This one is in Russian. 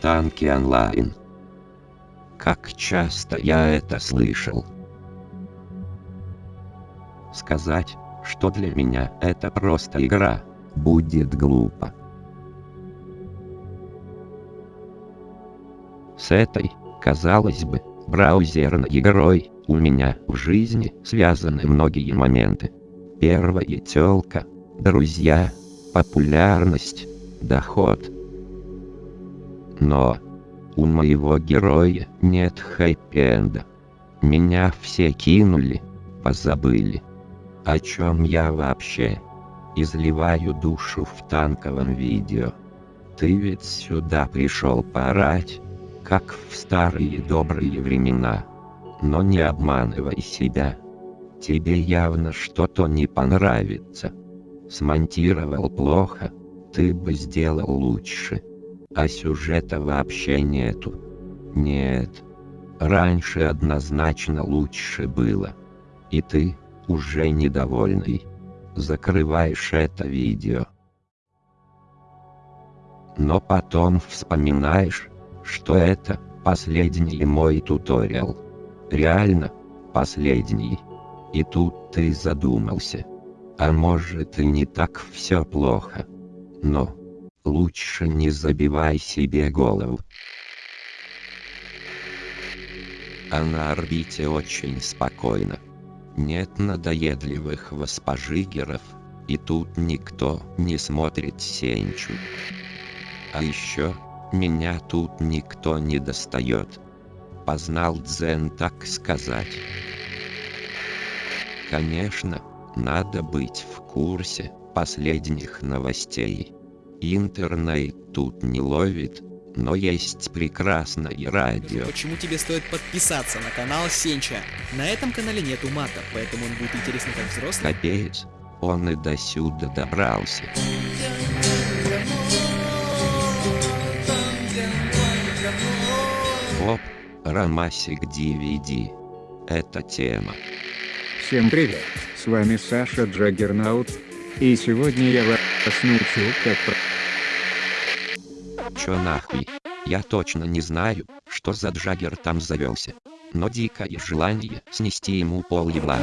танки онлайн. Как часто я это слышал. Сказать, что для меня это просто игра, будет глупо. С этой, казалось бы, браузерной игрой, у меня в жизни связаны многие моменты. Первая тёлка, друзья, популярность, доход. Но у моего героя нет хэппи-энда. Меня все кинули, позабыли. О чем я вообще? Изливаю душу в танковом видео. Ты ведь сюда пришел поорать, как в старые добрые времена. Но не обманывай себя. Тебе явно что-то не понравится. Смонтировал плохо, ты бы сделал лучше. А сюжета вообще нету. Нет. Раньше однозначно лучше было. И ты, уже недовольный, закрываешь это видео. Но потом вспоминаешь, что это последний мой туториал. Реально, последний. И тут ты задумался. А может и не так все плохо. Но, лучше не забивай себе голову. А на орбите очень спокойно. Нет надоедливых воспожигеров, и тут никто не смотрит Сенчу. А еще, меня тут никто не достает. Познал дзен так сказать. Конечно, надо быть в курсе последних новостей. Интернет тут не ловит, но есть прекрасное радио. Почему тебе стоит подписаться на канал Сенча? На этом канале нету мата, поэтому он будет интересен как взрослым. Капец, он и до сюда добрался. Оп, Ромасик DVD. Это тема. Всем привет, с вами Саша Джаггернаут, и сегодня я вас научу как Чё нахуй? Я точно не знаю, что за Джаггер там завелся. Но дикое желание снести ему пол ебла.